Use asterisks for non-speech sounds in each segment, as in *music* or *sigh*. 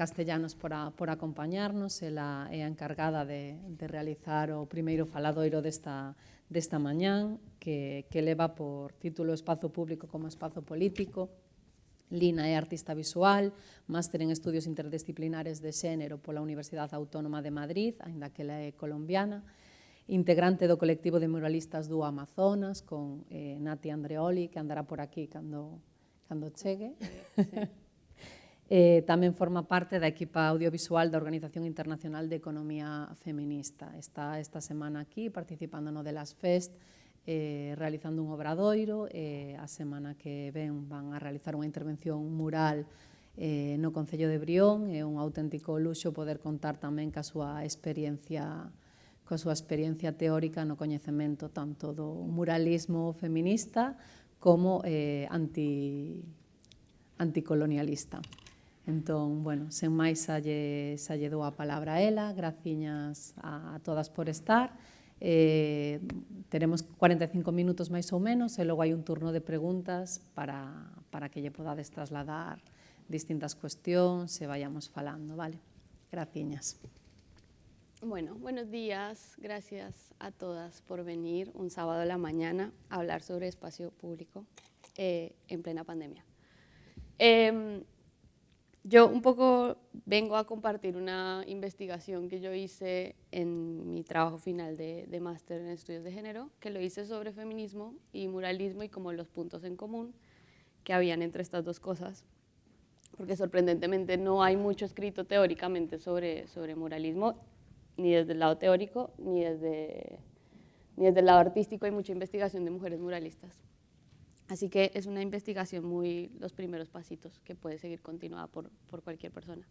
Castellanos por, a, por acompañarnos, ela é a encargada de, de realizar o primeiro faladoiro desta, desta mañán, que, que leva por título Espazo Público como Espazo Político, Lina é artista visual, máster en estudios interdisciplinares de xénero pola Universidade Autónoma de Madrid, aínda que ela é colombiana, integrante do colectivo de muralistas do Amazonas, con eh, Nati Andreoli, que andará por aquí cando, cando chegue. Sí. *laughs* eh, tamén forma parte da equipa audiovisual da Organización Internacional de Economía Feminista. Está esta semana aquí participando no de las Fest, eh, realizando un obradoiro, eh, a semana que ven van a realizar unha intervención mural eh, no Concello de Brión, é un auténtico luxo poder contar tamén ca súa experiencia coa súa experiencia teórica no coñecemento tanto do muralismo feminista como eh, anti, anticolonialista. Entón, bueno, sen máis xa lle, xa lle dou a palabra a ela, graciñas a, a todas por estar. Eh, teremos 45 minutos máis ou menos e logo hai un turno de preguntas para, para que lle podades trasladar distintas cuestións e vayamos falando, vale? Graciñas. Bueno, buenos días. Gracias a todas por venir un sábado a la mañana a hablar sobre espacio público eh, en plena pandemia. Eh, yo un poco vengo a compartir una investigación que yo hice en mi trabajo final de, de máster en estudios de género, que lo hice sobre feminismo y muralismo y como los puntos en común que habían entre estas dos cosas porque sorprendentemente no hay mucho escrito teóricamente sobre, sobre muralismo ni desde el lado teórico, ni desde, ni desde el lado artístico hay mucha investigación de mujeres muralistas. Así que es una investigación muy los primeros pasitos que puede seguir continuada por, por cualquier persona.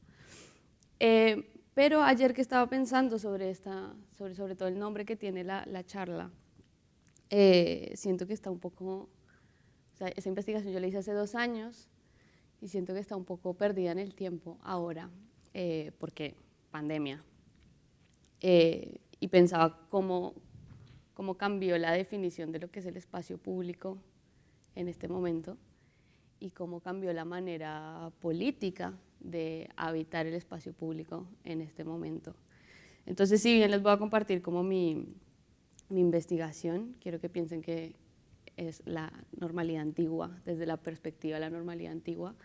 Eh, pero ayer que estaba pensando sobre, esta, sobre, sobre todo el nombre que tiene la, la charla, eh, siento que está un poco, o sea, esa investigación yo la hice hace dos años y siento que está un poco perdida en el tiempo ahora, eh, porque pandemia, eh, y pensaba cómo, cómo cambió la definición de lo que es el espacio público en este momento y cómo cambió la manera política de habitar el espacio público en este momento. Entonces, si bien les voy a compartir como mi, mi investigación, quiero que piensen que es la normalidad antigua, desde la perspectiva de la normalidad antigua,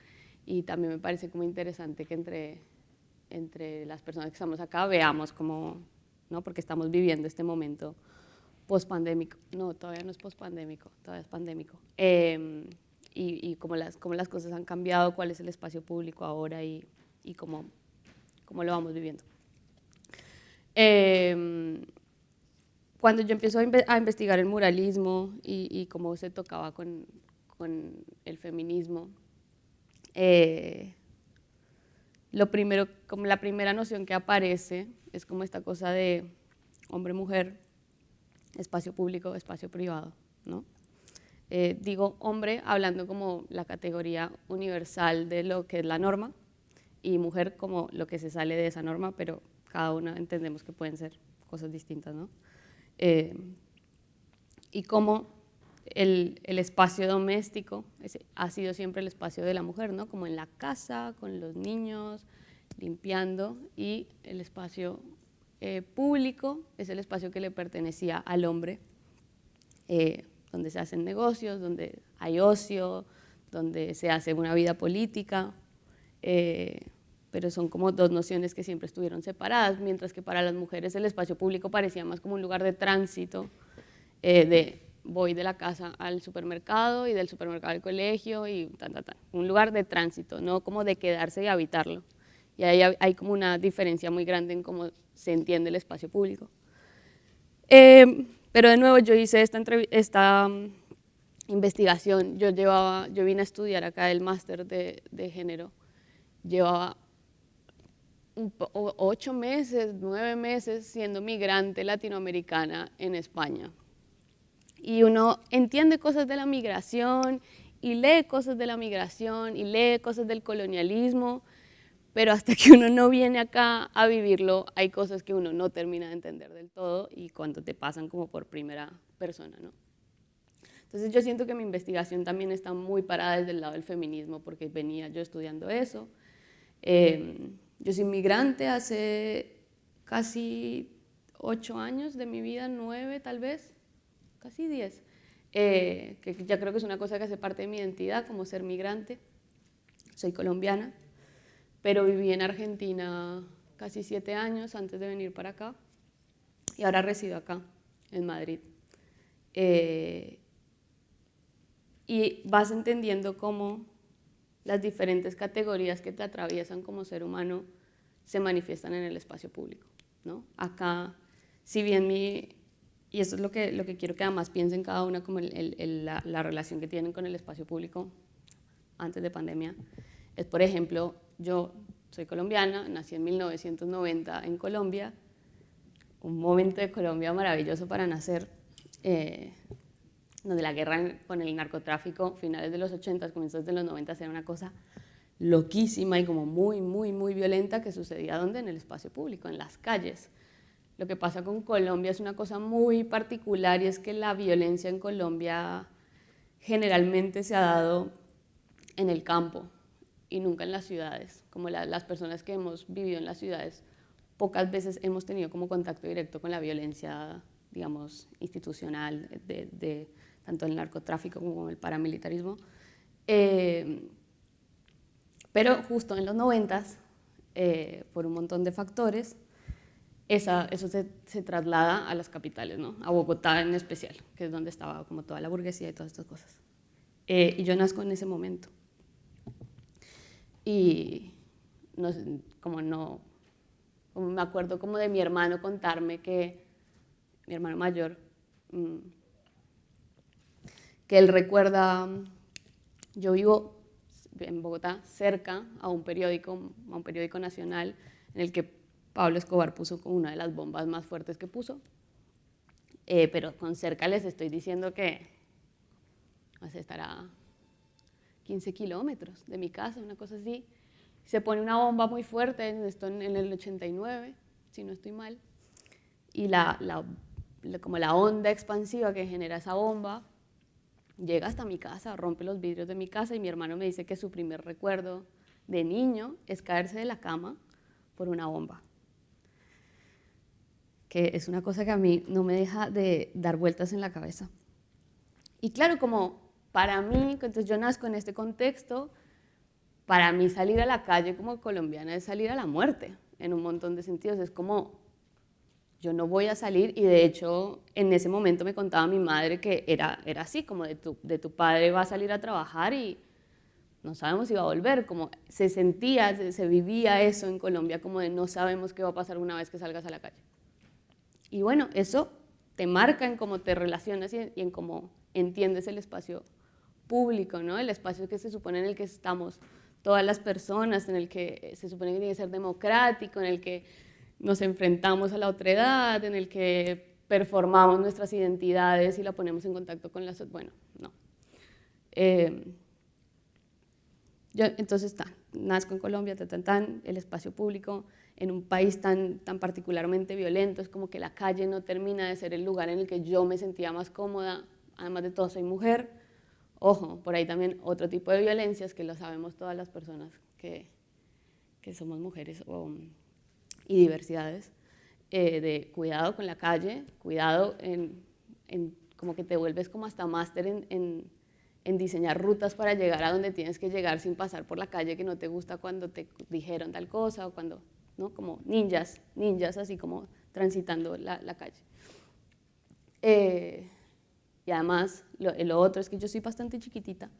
y también me parece como interesante que entre entre las personas que estamos acá veamos cómo, ¿no? porque estamos viviendo este momento post-pandémico, no, todavía no es post-pandémico, todavía es pandémico, eh, y, y cómo, las, cómo las cosas han cambiado, cuál es el espacio público ahora y, y cómo, cómo lo vamos viviendo. Eh, cuando yo empiezo a, investigar el muralismo y, y cómo se tocaba con, con el feminismo, eh, lo primero, como la primera noción que aparece es como esta cosa de hombre-mujer, espacio público, espacio privado, ¿no? Eh, digo hombre hablando como la categoría universal de lo que es la norma y mujer como lo que se sale de esa norma, pero cada una entendemos que pueden ser cosas distintas, ¿no? Eh, y como el, el, espacio doméstico ha sido siempre el espacio de la mujer, ¿no? como en la casa, con los niños, limpiando, y el espacio eh, público es el espacio que le pertenecía al hombre, eh, donde se hacen negocios, donde hay ocio, donde se hace una vida política, eh, pero son como dos nociones que siempre estuvieron separadas, mientras que para las mujeres el espacio público parecía más como un lugar de tránsito, de voy de la casa al supermercado y del supermercado al colegio y. Un lugar de tránsito, no como de quedarse y habitarlo. Y ahí hay como una diferencia muy grande en cómo se entiende el espacio público. Eh, pero de nuevo yo hice esta, esta um, investigación, yo, llevaba, yo vine a estudiar acá el máster de, de género, llevaba ocho meses, nueve meses siendo migrante latinoamericana en España, y uno entiende cosas de la migración y lee cosas de la migración y lee cosas del colonialismo, pero hasta que uno no viene acá a vivirlo, hay cosas que uno no termina de entender del todo y cuando te pasan como por primera persona, ¿no? Entonces yo siento que mi investigación también está muy parada desde el lado del feminismo porque venía yo estudiando eso, Eh, yo soy inmigrante hace casi ocho años de mi vida, nueve tal vez, casi diez, eh, que ya creo que es una cosa que hace parte de mi identidad como ser migrante. Soy colombiana, pero viví en Argentina casi siete años antes de venir para acá y ahora resido acá, en Madrid. Eh, y vas entendiendo cómo las diferentes categorías que te atraviesan como ser humano se manifiestan en el espacio público. ¿no? Acá, si bien mi, y eso es lo que, lo que quiero que además piensen cada una como la, la, relación que tienen con el espacio público antes de pandemia, es por ejemplo, yo soy colombiana, nací en 1990 en Colombia, un momento de Colombia maravilloso para nacer, eh, donde la guerra con el narcotráfico, finales de los 80, comienzos de los 90, era una cosa loquísima y como muy, muy, muy violenta que sucedía donde en el espacio público, en las calles. Lo que pasa con Colombia es una cosa muy particular y es que la violencia en Colombia generalmente se ha dado en el campo y nunca en las ciudades, como las personas que hemos vivido en las ciudades pocas veces hemos tenido como contacto directo con la violencia, digamos, institucional de tanto el narcotráfico como el paramilitarismo. Eh, pero justo en los noventas, eh, por un montón de factores, esa, eso se, se, traslada a las capitales, ¿no? a Bogotá en especial, que es donde estaba como toda la burguesía y todas estas cosas. Eh, y yo nazco en ese momento. Y como no, me acuerdo como de mi hermano contarme que, mi hermano mayor, mm, que él recuerda, yo vivo en Bogotá cerca a un periódico, a un periódico nacional en el que Pablo Escobar puso como una de las bombas más fuertes que puso, eh, pero con cerca les estoy diciendo que estará 15 kilómetros de mi casa, una cosa así. Se pone una bomba muy fuerte, esto en, el 89, si no estoy mal, y la, la, como la onda expansiva que genera esa bomba llega hasta mi casa, rompe los vidrios de mi casa y mi hermano me dice que su primer recuerdo de niño es caerse de la cama por una bomba. Que es una cosa que a mí no me deja de dar vueltas en la cabeza. Y claro, como para mí, entonces yo nazco en este contexto, para mí salir a la calle como colombiana es salir a la muerte, en un montón de sentidos. Es como yo no voy a salir y de hecho en ese momento me contaba mi madre que era, era así, como de tu, de tu padre va a salir a trabajar y no sabemos si va a volver, como se sentía, se, vivía eso en Colombia, como de no sabemos qué va a pasar una vez que salgas a la calle. Y bueno, eso te marca en cómo te relacionas y, en cómo entiendes el espacio público, ¿no? el espacio que se supone en el que estamos todas las personas, en el que se supone que tiene que ser democrático, en el que nos enfrentamos a la otra edad, en el que performamos nuestras identidades y la ponemos en contacto con las... Bueno, no. Eh, entonces, está, nazco en Colombia, tan, tan, el espacio público, en un país tan, tan particularmente violento, es como que la calle no termina de ser el lugar en el que yo me sentía más cómoda, además de todo soy mujer, ojo, por ahí también otro tipo de violencias que lo sabemos todas las personas que, que somos mujeres y diversidades, eh, de cuidado con la calle, cuidado en, en, como que te vuelves como hasta máster en, en, diseñar rutas para llegar a donde tienes que llegar sin pasar por la calle que no te gusta cuando te dijeron tal cosa o cuando, ¿no? Como ninjas, ninjas así como transitando la, la calle. Eh, y además, lo, lo, otro es que yo soy bastante chiquitita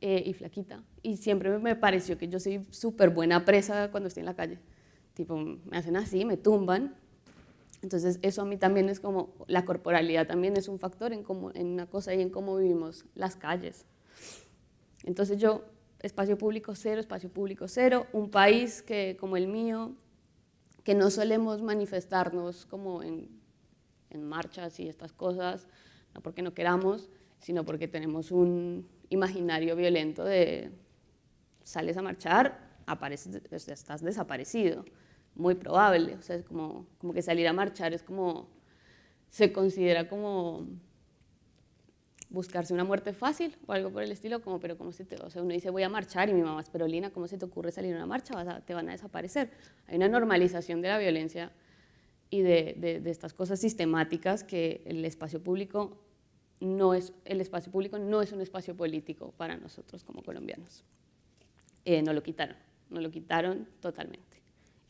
eh, y flaquita y siempre me pareció que yo soy súper buena presa cuando estoy en la calle tipo, me hacen así, me tumban. Entonces eso a mí también es como, la corporalidad también es un factor en, cómo, en una cosa y en cómo vivimos las calles. Entonces yo, espacio público cero, espacio público cero, un país que, como el mío, que no solemos manifestarnos como en, en marchas y estas cosas, no porque no queramos, sino porque tenemos un imaginario violento de sales a marchar, apareces, estás desaparecido muy probable, o sea, es como, como que salir a marchar es como, se considera como, buscarse una muerte fácil o algo por el estilo, como, pero ¿cómo se te, o sea, uno dice voy a marchar y mi mamá es perolina, ¿cómo se te ocurre salir a una marcha? Vas te van a desaparecer. Hay una normalización de la violencia y de, de, estas cosas sistemáticas que el espacio público no es, el espacio público no es un espacio político para nosotros como colombianos. Eh, no lo quitaron, no lo quitaron totalmente.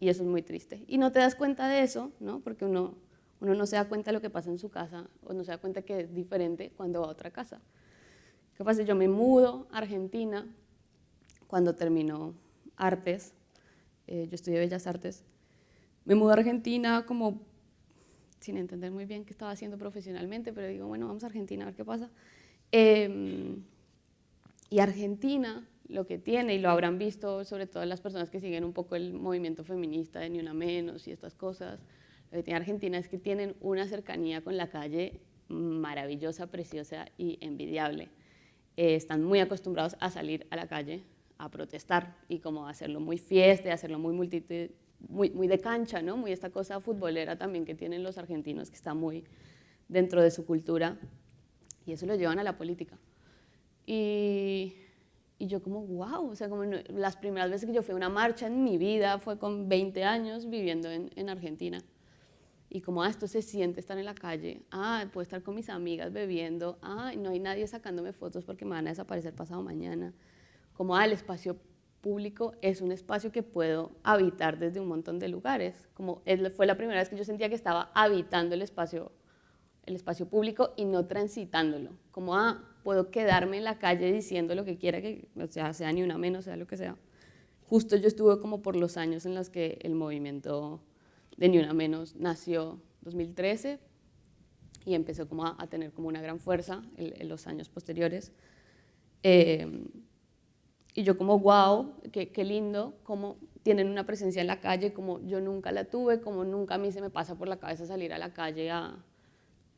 Y eso es muy triste. Y no te das cuenta de eso, ¿no? porque uno uno no se da cuenta de lo que pasa en su casa o no se da cuenta que es diferente cuando va a otra casa. ¿Qué pasa? Yo me mudo a Argentina cuando terminó artes, eh, yo estudié Bellas Artes, me mudo a Argentina como sin entender muy bien qué estaba haciendo profesionalmente, pero digo, bueno, vamos a Argentina a ver qué pasa. Em, y Argentina lo que tiene, y lo habrán visto sobre todo las personas que siguen un poco el movimiento feminista de Ni Una Menos y estas cosas, lo que tiene Argentina es que tienen una cercanía con la calle maravillosa, preciosa y envidiable. Eh, están muy acostumbrados a salir a la calle a protestar y como hacerlo muy fiesta, hacerlo muy, muy, muy de cancha, ¿no? muy esta cosa futbolera también que tienen los argentinos que está muy dentro de su cultura y eso lo llevan a la política. Y, y yo como, wow, o sea, como las primeras veces que yo fui a una marcha en mi vida fue con 20 años viviendo en, en Argentina y como, ah, esto se siente estar en la calle, ah, puedo estar con mis amigas bebiendo, ah, no hay nadie sacándome fotos porque me van a desaparecer pasado mañana, como, ah, el espacio público es un espacio que puedo habitar desde un montón de lugares, como fue la primera vez que yo sentía que estaba habitando el espacio, el espacio público y no transitándolo, como, ah, puedo quedarme en la calle diciendo lo que quiera, que o sea, sea ni una menos, sea lo que sea. Justo yo estuve como por los años en los que el movimiento de Ni Una Menos nació 2013 y empezó como a, tener como una gran fuerza en, los años posteriores. Eh, y yo como, wow, qué, qué, lindo, como tienen una presencia en la calle, como yo nunca la tuve, como nunca a mí se me pasa por la cabeza salir a la calle a,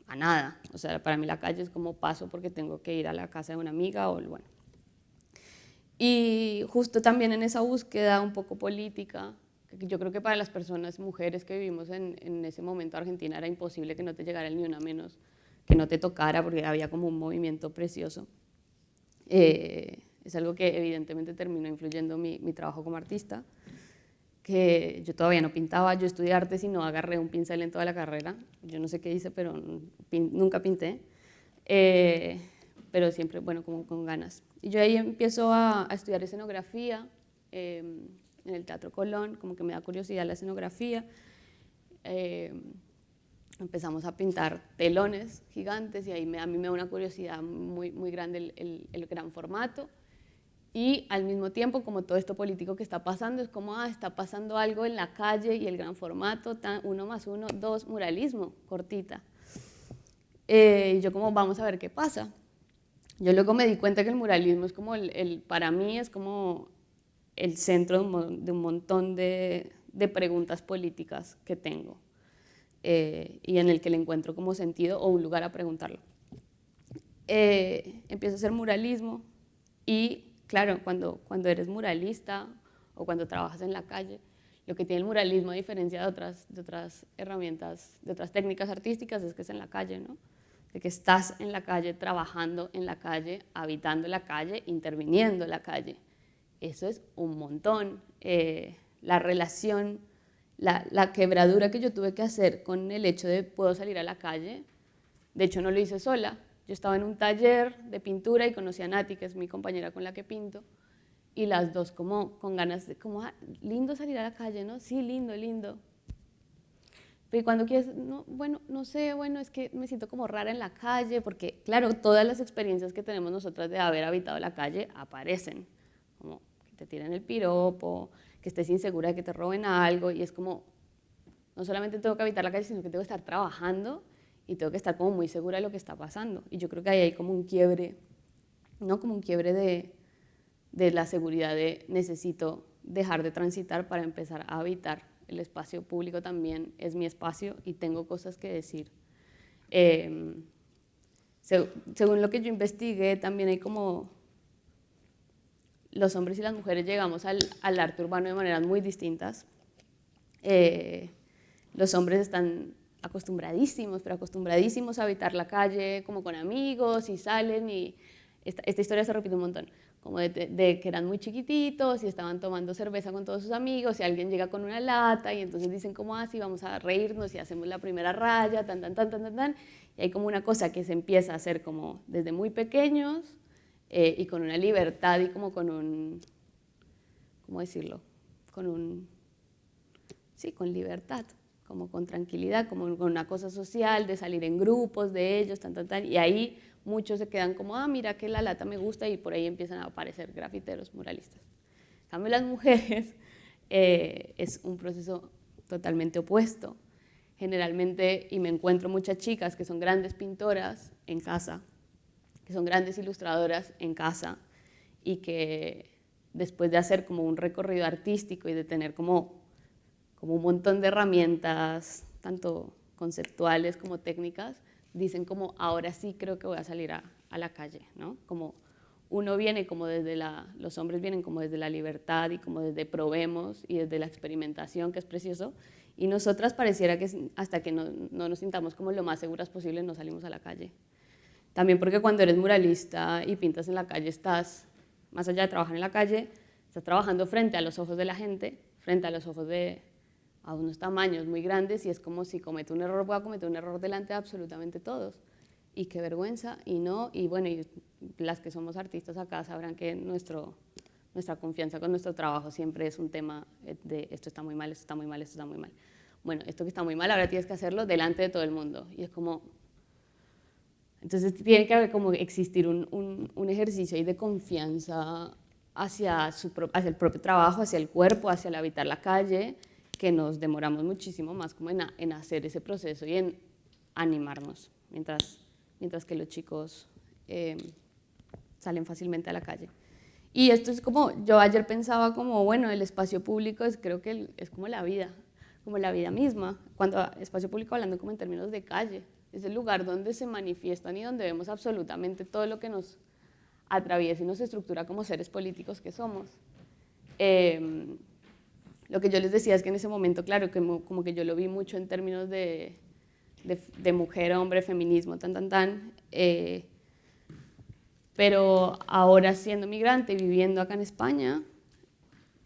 a nada. O sea, para mí la calle es como paso porque tengo que ir a la casa de una amiga o bueno. Y justo también en esa búsqueda un poco política, yo creo que para las personas, mujeres que vivimos en, en ese momento Argentina, era imposible que no te llegara ni una menos, que no te tocara, porque había como un movimiento precioso. Eh, es algo que evidentemente terminó influyendo mi, mi, trabajo como artista, que yo todavía no pintaba, yo estudié artes y no agarré un pincel en toda la carrera, yo no sé qué hice, pero nunca pinté, eh, pero siempre, bueno, como con ganas. Y yo ahí empiezo a, a estudiar escenografía, eh, en el Teatro Colón, como que me da curiosidad la escenografía. Eh, empezamos a pintar telones gigantes y ahí me, a mí me da una curiosidad muy, muy grande el, el, gran formato. Y al mismo tiempo, como todo esto político que está pasando, es como, ah, está pasando algo en la calle y el gran formato, tan, uno más uno, dos, muralismo, cortita. Eh, yo como, vamos a ver qué pasa. Yo luego me di cuenta que el muralismo es como, el, el para mí es como el centro de un, montón de, preguntas políticas que tengo eh, y en el que le encuentro como sentido o un lugar a preguntarlo. Eh, empiezo a hacer muralismo y claro, cuando, cuando eres muralista o cuando trabajas en la calle, lo que tiene el muralismo a diferencia de otras, de otras herramientas, de otras técnicas artísticas es que es en la calle, ¿no? de que estás en la calle, trabajando en la calle, habitando la calle, interviniendo en la calle. Eso es un montón. Eh, la relación, la, quebradura que yo tuve que hacer con el hecho de puedo salir a la calle, de hecho no lo hice sola. Yo estaba en un taller de pintura y conocí a Nati, que es mi compañera con la que pinto, y las dos como con ganas de, como, ah, lindo salir a la calle, ¿no? Sí, lindo, lindo. Pero cuando quieres, no, bueno, no sé, bueno, es que me siento como rara en la calle, porque claro, todas las experiencias que tenemos nosotras de haber habitado la calle aparecen, como te tiren el piropo, que estés insegura de que te roben algo y es como, no solamente tengo que habitar la calle, sino que tengo que estar trabajando y tengo que estar como muy segura de lo que está pasando. Y yo creo que ahí hay como un quiebre, ¿no? Como un quiebre de, de la seguridad de necesito dejar de transitar para empezar a habitar. El espacio público también es mi espacio y tengo cosas que decir. Em, según lo que yo investigué, también hay como los hombres y las mujeres llegamos al, arte urbano de maneras muy distintas. Eh, los hombres están acostumbradísimos, pero acostumbradísimos a habitar la calle como con amigos y salen y esta, historia se repite un montón como de, que eran muy chiquititos y estaban tomando cerveza con todos sus amigos y alguien llega con una lata y entonces dicen como así, ah, vamos a reírnos y hacemos la primera raya, tan, tan, tan, tan, tan, tan. Y hay como una cosa que se empieza a hacer como desde muy pequeños eh, y con una libertad y como con un, ¿cómo decirlo? Con un, sí, con libertad, como con tranquilidad, como con una cosa social, de salir en grupos de ellos, tan, tan, tan. Y ahí muchos se quedan como, ah, mira que la lata me gusta y por ahí empiezan a aparecer grafiteros, muralistas. En cambio, las mujeres *laughs* eh, es un proceso totalmente opuesto. Generalmente, y me encuentro muchas chicas que son grandes pintoras en casa, que son grandes ilustradoras en casa y que después de hacer como un recorrido artístico y de tener como, como un montón de herramientas, tanto conceptuales como técnicas, dicen como ahora sí creo que voy a salir a, la calle, ¿no? Como uno viene como desde la, los hombres vienen como desde la libertad y como desde probemos y desde la experimentación, que es precioso, y nosotras pareciera que hasta que no, no, nos sintamos como lo más seguras posible no salimos a la calle. También porque cuando eres muralista y pintas en la calle estás, más allá de trabajar en la calle, estás trabajando frente a los ojos de la gente, frente a los ojos de, a unos tamaños muy grandes y es como si cometo un error, voy a cometer un error delante de absolutamente todos. Y qué vergüenza, y no, y bueno, y las que somos artistas acá sabrán que nuestro, nuestra confianza con nuestro trabajo siempre es un tema de esto está muy mal, esto está muy mal, esto está muy mal. Bueno, esto que está muy mal, ahora tienes que hacerlo delante de todo el mundo. Y es como... Entonces tiene que haber como existir un, un, un ejercicio ahí de confianza hacia, su, hacia el propio trabajo, hacia el cuerpo, hacia el habitar la calle, que nos demoramos muchísimo más como en, hacer ese proceso y en animarnos, mientras, mientras que los chicos eh, salen fácilmente a la calle. Y esto es como, yo ayer pensaba como, bueno, el espacio público es, creo que es como la vida, como la vida misma. Cuando espacio público hablando como en términos de calle, es el lugar donde se manifiestan y donde vemos absolutamente todo lo que nos atraviesa y nos estructura como seres políticos que somos. Eh, lo que yo les decía es que en ese momento, claro, que como que yo lo vi mucho en términos de, de, mujer, hombre, feminismo, tan, tan, tan. Eh, pero ahora siendo migrante y viviendo acá en España,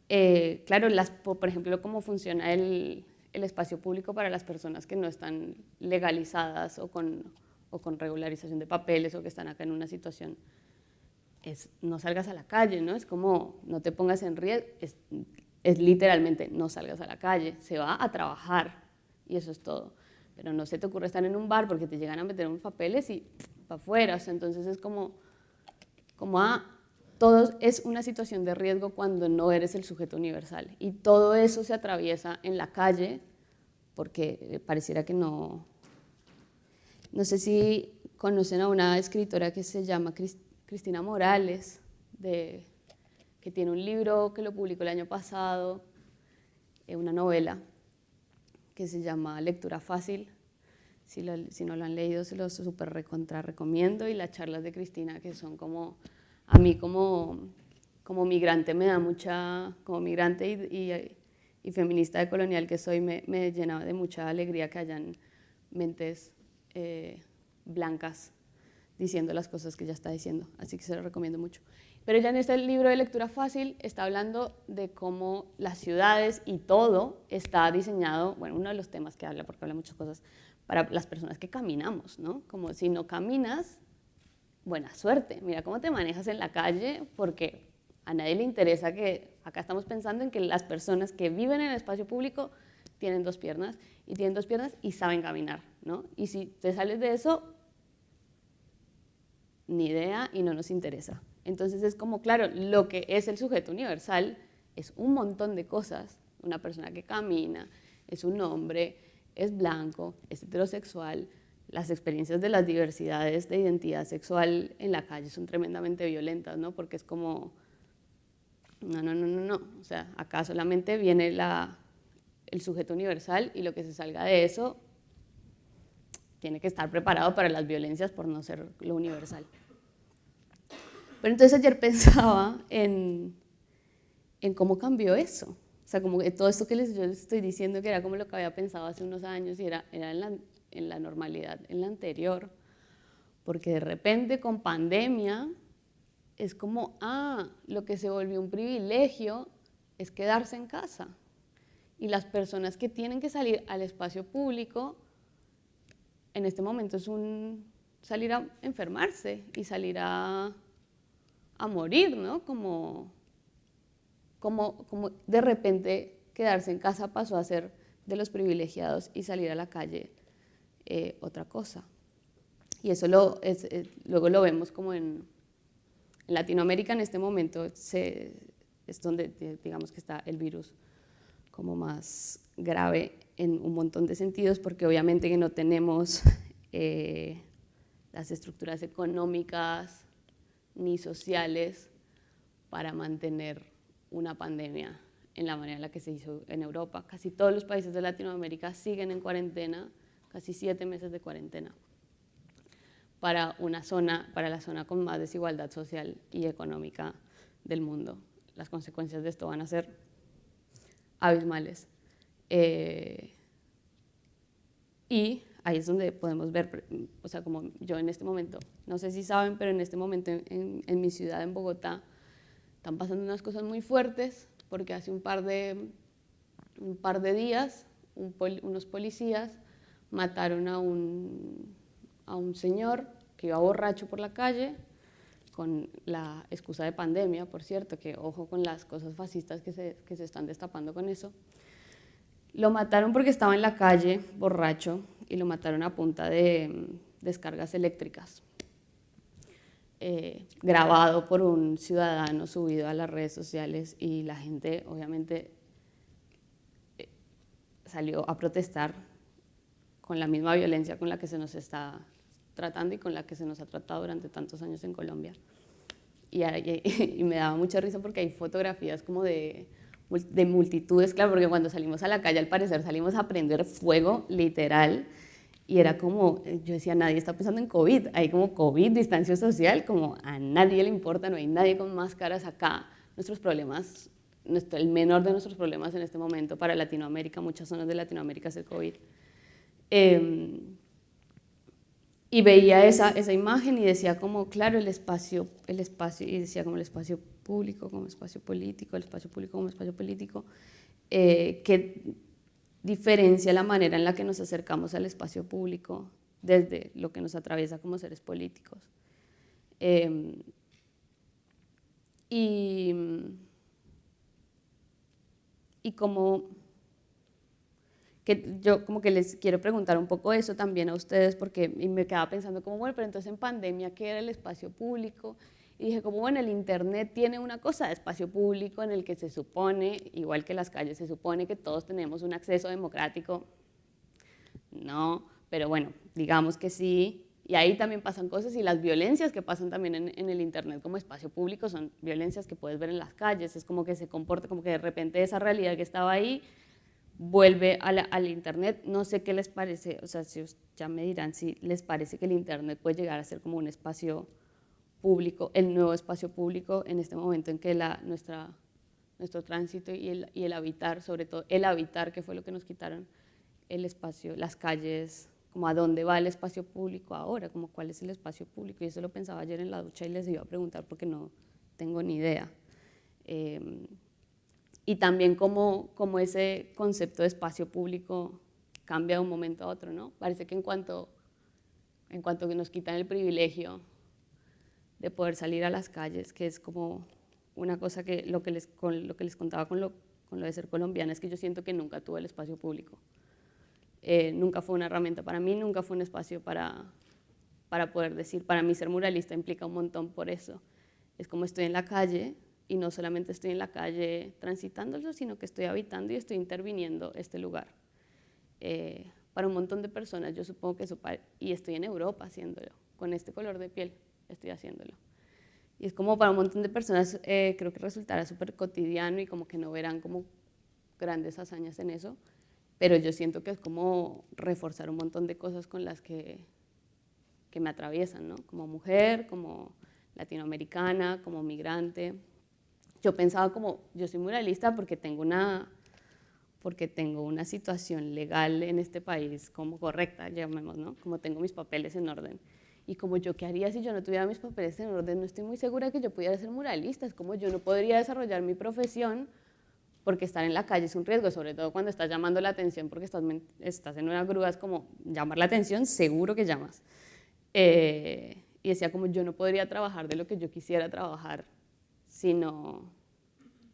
eh, claro, las, por ejemplo, cómo funciona el, el, espacio público para las personas que no están legalizadas o con, o con regularización de papeles o que están acá en una situación es no salgas a la calle, ¿no? Es como no te pongas en riesgo, es literalmente no salgas a la calle, se va a trabajar y eso es todo. Pero no se te ocurre estar en un bar porque te llegan a meter unos papeles y para afuera. entonces es como, como a ah, todo es una situación de riesgo cuando no eres el sujeto universal. Y todo eso se atraviesa en la calle porque pareciera que no... No sé si conocen a una escritora que se llama Cristina Morales, de que tiene un libro que lo publicó el año pasado, eh, una novela que se llama Lectura Fácil. Si, no lo han leído, se los súper recomiendo. Y las charlas de Cristina, que son como, a mí como, como migrante me da mucha, como migrante y, y, feminista de colonial que soy, me, me, llena de mucha alegría que hayan mentes eh, blancas diciendo las cosas que ella está diciendo. Así que se lo recomiendo mucho. Pero ya en este libro de lectura fácil está hablando de cómo las ciudades y todo está diseñado, bueno, uno de los temas que habla, porque habla muchas cosas, para las personas que caminamos, ¿no? Como si no caminas, buena suerte, mira cómo te manejas en la calle, porque a nadie le interesa que, acá estamos pensando en que las personas que viven en el espacio público tienen dos piernas, y tienen dos piernas y saben caminar, ¿no? Y si te sales de eso, ni idea y no nos interesa. Entonces es como, claro, lo que es el sujeto universal es un montón de cosas. Una persona que camina, es un hombre, es blanco, es heterosexual. Las experiencias de las diversidades de identidad sexual en la calle son tremendamente violentas, ¿no? Porque es como, no, no, no, no, no. O sea, acá solamente viene el sujeto universal y lo que se salga de eso tiene que estar preparado para las violencias por no ser lo universal. Pero entonces ayer *laughs* pensaba en, en cómo cambió eso, O sea, como que todo esto que les, yo les estoy diciendo que era como lo que había pensado hace unos años y era, era en, la, en la normalidad, en la anterior. Porque de repente con pandemia es como, ah, lo que se volvió un privilegio es quedarse en casa. Y las personas que tienen que salir al espacio público, en este momento es un salir a enfermarse y salir a, a morir, ¿no? Como, como, como de repente quedarse en casa pasó a ser de los privilegiados y salir a la calle eh, otra cosa. Y eso lo, es, luego lo vemos como en, en Latinoamérica en este momento se, es donde digamos que está el virus como más grave en un montón de sentidos, porque obviamente que no tenemos *laughs* eh, las estructuras económicas ni sociales para mantener una pandemia en la manera en la que se hizo en Europa. Casi todos los países de Latinoamérica siguen en cuarentena, casi siete meses de cuarentena, para, una zona, para la zona con más desigualdad social y económica del mundo. Las consecuencias de esto van a ser abismales. Eh, y ahí es donde podemos ver, o sea, como yo en este momento, no sé si saben, pero en este momento en, mi ciudad, en Bogotá, están pasando unas cosas muy fuertes, porque hace un par de, un par de días unos policías mataron a un, a un señor que iba borracho por la calle, con la excusa de pandemia, por cierto, que ojo con las cosas fascistas que se, que se están destapando con eso. Lo mataron porque estaba en la calle, borracho, y lo mataron a punta de mm, descargas eléctricas. Eh, grabado por un ciudadano subido a las redes sociales y la gente obviamente eh, salió a protestar con la misma violencia con la que se nos está tratando y con la que se nos ha tratado durante tantos años en Colombia. Y, *laughs* y, me daba mucha risa porque hay fotografías como de, de multitudes, claro, porque cuando salimos a la calle al parecer salimos a prender fuego, literal, y era como, yo decía, nadie está pensando en COVID, hay como COVID, distancia social, como a nadie le importa, no hay nadie con máscaras acá. Nuestros problemas, el menor de nuestros problemas en este momento para Latinoamérica, muchas zonas de Latinoamérica es el COVID. Eh, y veía esa, esa imagen y decía como, claro, el espacio, el espacio, y decía como el espacio público, como espacio político, el espacio público como espacio político, eh, que diferencia la manera en la que nos acercamos al espacio público desde lo que nos atraviesa como seres políticos. Em, y, y como que yo como que les quiero preguntar un poco eso también a ustedes, porque me quedaba pensando como, bueno, pero entonces en pandemia, ¿qué era el espacio público? Y dije, como bueno, el Internet tiene una cosa de espacio público en el que se supone, igual que las calles, se supone que todos tenemos un acceso democrático. No, pero bueno, digamos que sí. Y ahí también pasan cosas y las violencias que pasan también en, en el Internet como espacio público son violencias que puedes ver en las calles. Es como que se comporta como que de repente esa realidad que estaba ahí vuelve al Internet. No sé qué les parece, o sea, si ya me dirán si les parece que el Internet puede llegar a ser como un espacio público, el nuevo espacio público en este momento en que la, nuestra, nuestro tránsito y el, y el habitar, sobre todo el habitar, que fue lo que nos quitaron, el espacio, las calles, como a dónde va el espacio público ahora, como cuál es el espacio público. Y eso lo pensaba ayer en la ducha y les iba a preguntar porque no tengo ni idea. Eh, y también cómo, cómo, ese concepto de espacio público cambia de un momento a otro, ¿no? Parece que en cuanto, en cuanto que nos quitan el privilegio de poder salir a las calles, que es como una cosa que lo que les, con lo que les contaba con lo, con lo de ser colombiana, es que yo siento que nunca tuve el espacio público. Eh, nunca fue una herramienta para mí, nunca fue un espacio para, para poder decir, para mí ser muralista implica un montón por eso. Es como estoy en la calle, y no solamente estoy en la calle transitándolo, sino que estoy habitando y estoy interviniendo este lugar. Eh, para un montón de personas, yo supongo que eso, y estoy en Europa haciéndolo, con este color de piel estoy haciéndolo. Y es como para un montón de personas eh, creo que resultará súper cotidiano y como que no verán como grandes hazañas en eso, pero yo siento que es como reforzar un montón de cosas con las que, que me atraviesan, ¿no? Como mujer, como latinoamericana, como migrante, yo pensaba como, yo soy muralista porque tengo una porque tengo una situación legal en este país como correcta, llamemos, ¿no? Como tengo mis papeles en orden. Y como yo, ¿qué haría si yo no tuviera mis papeles en orden? No estoy muy segura que yo pudiera ser muralista, es como yo no podría desarrollar mi profesión porque estar en la calle es un riesgo, sobre todo cuando estás llamando la atención porque estás, estás en una grúa, es como llamar la atención, seguro que llamas. Eh, y decía como yo no podría trabajar de lo que yo quisiera trabajar si no,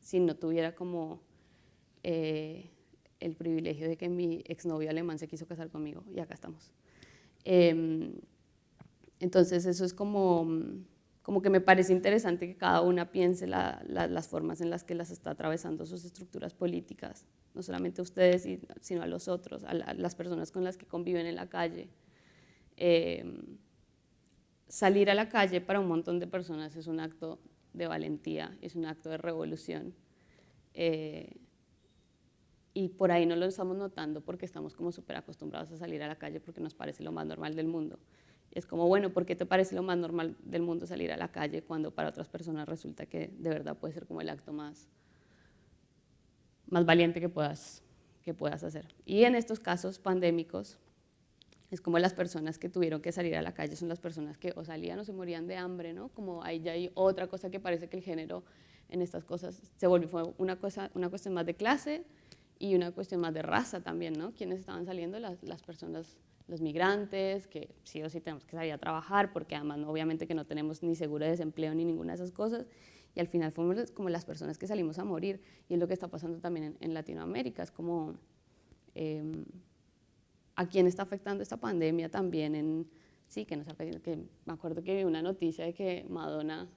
si no tuviera como eh, el privilegio de que mi exnovio alemán se quiso casar conmigo y acá estamos. Em, entonces eso es como, como que me parece interesante que cada una piense las formas en las que las está atravesando sus estructuras políticas, no solamente a ustedes, sino a los otros, a, las personas con las que conviven en la calle. Em, salir a la calle para un montón de personas es un acto de valentía, es un acto de revolución. Eh, y por ahí no lo estamos notando porque estamos como súper acostumbrados a salir a la calle porque nos parece lo más normal del mundo. Es como, bueno, ¿por qué te parece lo más normal del mundo salir a la calle cuando para otras personas resulta que de verdad puede ser como el acto más, más valiente que puedas, que puedas hacer? Y en estos casos pandémicos, es como las personas que tuvieron que salir a la calle son las personas que o salían o se morían de hambre, ¿no? Como ahí ya hay otra cosa que parece que el género en estas cosas se volvió una, cosa, una cuestión más de clase, y una cuestión más de raza también, ¿no? ¿Quiénes estaban saliendo? Las, las, personas, los migrantes, que sí o sí tenemos que salir a trabajar, porque además obviamente que no tenemos ni seguro de desempleo ni ninguna de esas cosas, y al final fuimos como las personas que salimos a morir, y es lo que está pasando también en, Latinoamérica, es como em, a quién está afectando esta pandemia también en, sí, que nos que me acuerdo que vi una noticia de que Madonna,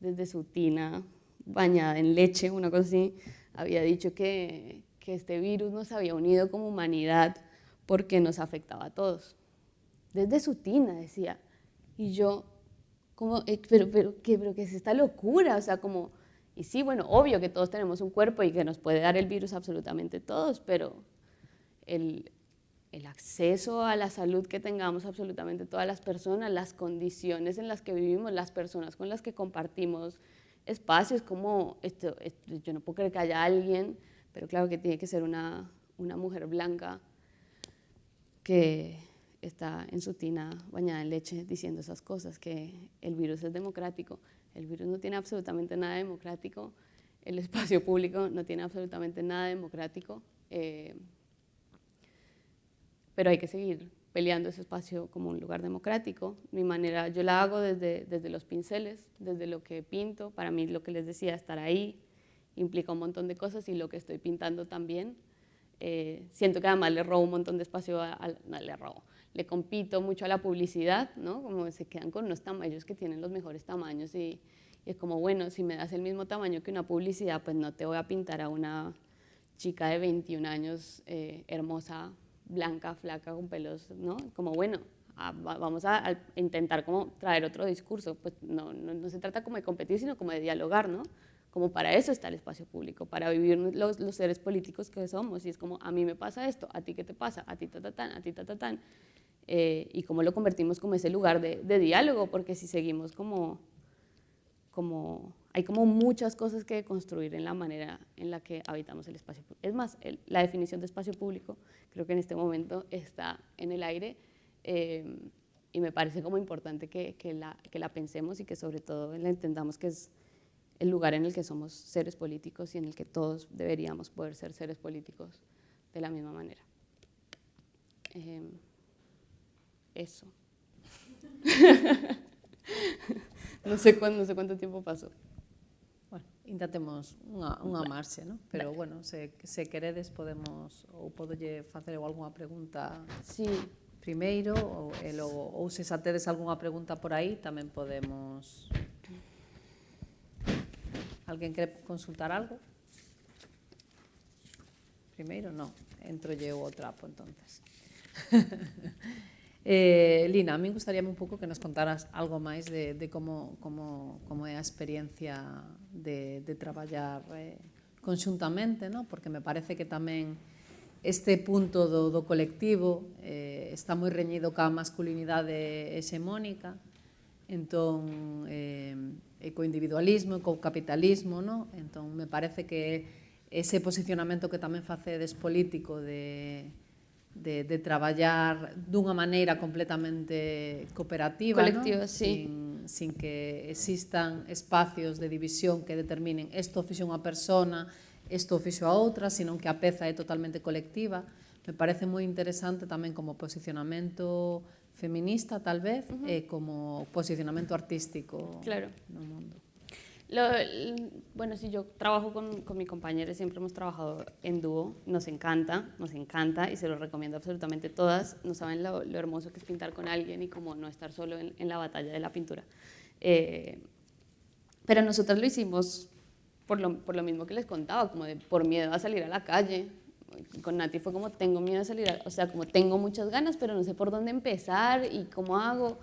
desde su tina bañada en leche, una cosa así, había dicho que, que este virus nos había unido como humanidad porque nos afectaba a todos. Desde su tina decía, y yo, como, eh, pero, pero, ¿qué, pero ¿qué es esta locura? O sea, como, y sí, bueno, obvio que todos tenemos un cuerpo y que nos puede dar el virus absolutamente todos, pero el, el acceso a la salud que tengamos absolutamente todas las personas, las condiciones en las que vivimos, las personas con las que compartimos espacios, como, esto, yo no puedo creer que haya alguien pero claro que tiene que ser una, una mujer blanca que está en su tina bañada en leche diciendo esas cosas, que el virus es democrático. El virus no tiene absolutamente nada democrático, el espacio *laughs* público no tiene absolutamente nada democrático, eh, pero hay que seguir peleando ese espacio como un lugar democrático. Mi manera, yo la hago desde, desde los pinceles, desde lo que pinto, para mí lo que les decía, estar ahí, implica un montón de cosas y lo que estoy pintando también. Eh, siento que además le robo un montón de espacio, a, no le robo, le compito mucho a la publicidad, ¿no? Como se quedan con unos tamaños que tienen los mejores tamaños y, es como, bueno, si me das el mismo tamaño que una publicidad, pues no te voy a pintar a una chica de 21 años, eh, hermosa, blanca, flaca, con pelos, ¿no? Como, bueno, vamos a, intentar como traer otro discurso, pues no, no, no, se trata como de competir, sino como de dialogar, ¿no? Como para eso está el espacio público, para vivir los, seres políticos que somos. Y es como, a mí me pasa esto, a ti qué te pasa, a ti ta, ta, tan, a ti ta, ta, tan. Eh, y cómo lo convertimos como ese lugar de, diálogo, porque si seguimos como, como, hay como muchas cosas que construir en la manera en la que habitamos el espacio público. Es más, la definición de espacio público creo que en este momento está en el aire eh, y me parece como importante que, que, la, que la pensemos y que sobre todo la entendamos que es el lugar en el que somos seres políticos y en el que todos deberíamos poder ser seres políticos de la misma manera. Eh, eso. *laughs* no, sé cuánto, no sé cuánto tiempo pasó. Bueno, intentemos unha, unha marxe, ¿no? pero bueno, se, se queredes podemos ou podolle facer algunha pregunta sí. primeiro ou, e logo, ou se xa tedes algunha pregunta por aí tamén podemos Alguén quere consultar algo? Primeiro, non. Entro eu o trapo, entonces. *laughs* eh, Lina, a mí gustaría un pouco que nos contaras algo máis de, de como, como, como é a experiencia de, de traballar eh, conxuntamente, no? porque me parece que tamén este punto do, do colectivo eh, está moi reñido ca masculinidade hexemónica, entón eh, e co individualismo e co capitalismo, no? entón me parece que ese posicionamento que tamén facedes político de, de, de traballar dunha maneira completamente cooperativa, colectiva, no? sí. sin, sin que existan espacios de división que determinen isto fixo unha persona, isto fixo a outra, senón que a peza é totalmente colectiva. Me parece moi interesante tamén como posicionamento feminista, tal vez, uh -huh. como posicionamento artístico claro. no mundo. Lo, bueno, sí, yo trabajo con, con mi compañera, siempre hemos trabajado en dúo, nos encanta, nos encanta y se lo recomiendo absolutamente todas. No saben lo, lo hermoso que es pintar con alguien y como no estar solo en, en la batalla de la pintura. Eh, pero nosotros lo hicimos por lo, por lo mismo que les contaba, como de por miedo a salir a la calle. Con Nati fue como tengo miedo a salir, o sea, como tengo muchas ganas, pero no sé por dónde empezar y cómo hago.